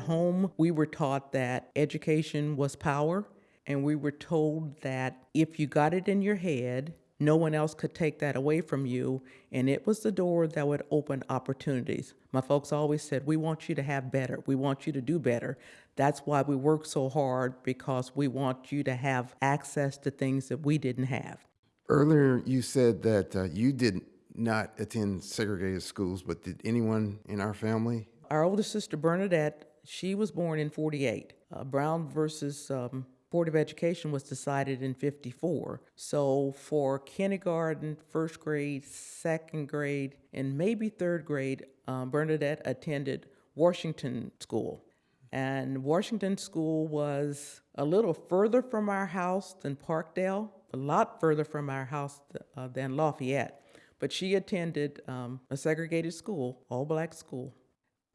home, we were taught that education was power, and we were told that if you got it in your head, no one else could take that away from you, and it was the door that would open opportunities. My folks always said, We want you to have better. We want you to do better. That's why we work so hard because we want you to have access to things that we didn't have. Earlier, you said that uh, you did not attend segregated schools, but did anyone in our family? Our older sister, Bernadette, she was born in 48. Uh, Brown versus um, Board of Education was decided in 54. So for kindergarten, first grade, second grade, and maybe third grade, um, Bernadette attended Washington School. And Washington School was a little further from our house than Parkdale, a lot further from our house uh, than Lafayette. But she attended um, a segregated school, all black school.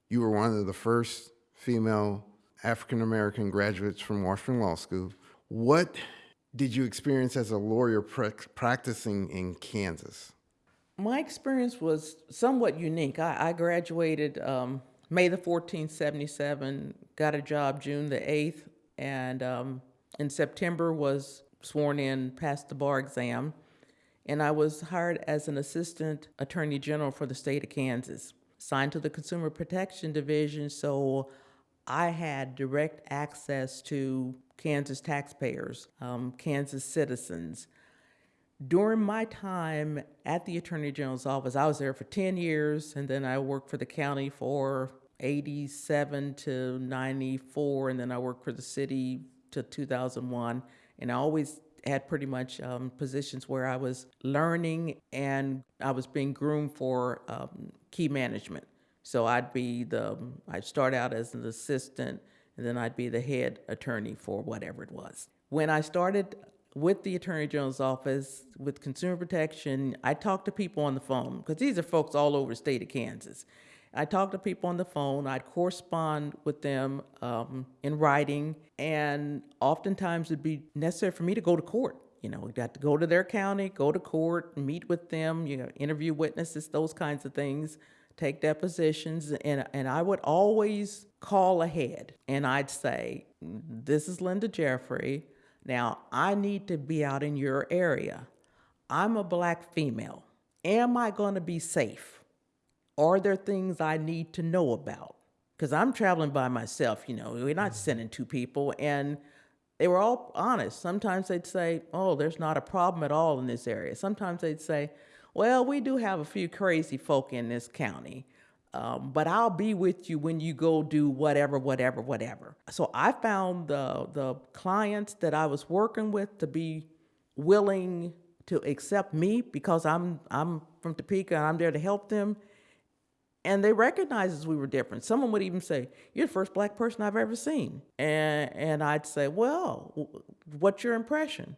You were one of the first female African American graduates from Washburn Law School. What did you experience as a lawyer practicing in Kansas? My experience was somewhat unique. I, I graduated um, May the 14th, 77, got a job June the 8th, and um, in September was sworn in, passed the bar exam, and I was hired as an assistant attorney general for the state of Kansas, signed to the Consumer Protection Division, so I had direct access to Kansas taxpayers, um, Kansas citizens. During my time at the Attorney General's office, I was there for 10 years, and then I worked for the county for 87 to 94, and then I worked for the city to 2001. And I always had pretty much um, positions where I was learning and I was being groomed for um, key management. So I'd be the, I'd start out as an assistant, and then I'd be the head attorney for whatever it was. When I started with the Attorney General's office with consumer protection, I talked to people on the phone because these are folks all over the state of Kansas. I talked to people on the phone. I'd correspond with them um, in writing, and oftentimes it'd be necessary for me to go to court. You know, we got to go to their county, go to court, meet with them, you know, interview witnesses, those kinds of things, take depositions, and and I would always call ahead, and I'd say, "This is Linda Jeffrey. Now I need to be out in your area. I'm a black female. Am I going to be safe?" Are there things I need to know about? Because I'm traveling by myself, you know, we're not mm-hmm. sending two people. And they were all honest. Sometimes they'd say, oh, there's not a problem at all in this area. Sometimes they'd say, well, we do have a few crazy folk in this county. Um, but I'll be with you when you go do whatever, whatever, whatever. So I found the the clients that I was working with to be willing to accept me because I'm I'm from Topeka and I'm there to help them and they recognized we were different. Someone would even say, "You're the first black person I've ever seen," and and I'd say, "Well, what's your impression?"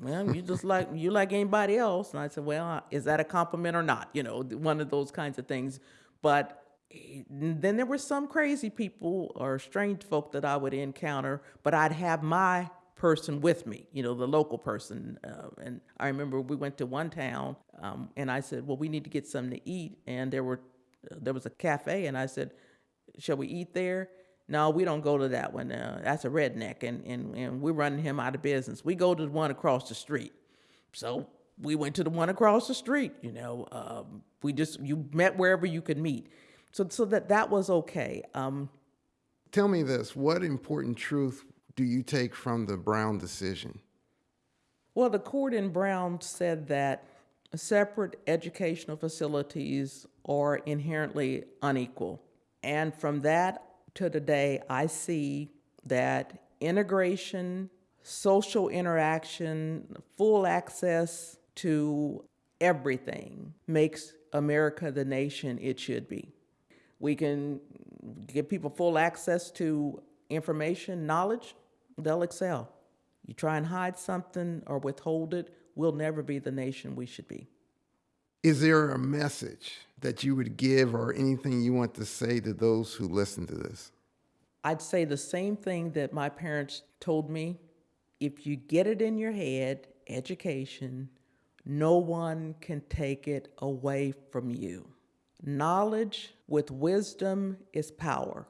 Well, you just like you like anybody else, and I said, "Well, is that a compliment or not?" You know, one of those kinds of things. But eh, then there were some crazy people or strange folk that I would encounter, but I'd have my person with me, you know, the local person. Uh, and I remember we went to one town, um, and I said, "Well, we need to get something to eat," and there were there was a cafe, and I said, "Shall we eat there?" No, we don't go to that one. Uh, that's a redneck, and, and and we're running him out of business. We go to the one across the street. So we went to the one across the street. You know, um, we just you met wherever you could meet. So so that that was okay. Um, Tell me this: What important truth do you take from the Brown decision? Well, the court in Brown said that separate educational facilities are inherently unequal. And from that to today, I see that integration, social interaction, full access to everything makes America the nation it should be. We can give people full access to information, knowledge, they'll excel. You try and hide something or withhold it, we'll never be the nation we should be. Is there a message that you would give or anything you want to say to those who listen to this? I'd say the same thing that my parents told me. If you get it in your head, education, no one can take it away from you. Knowledge with wisdom is power.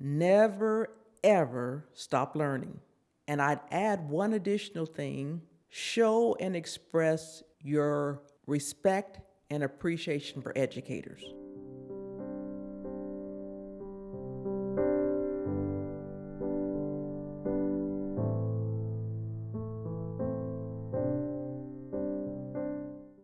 never, ever stop learning. And I'd add one additional thing show and express your respect and appreciation for educators.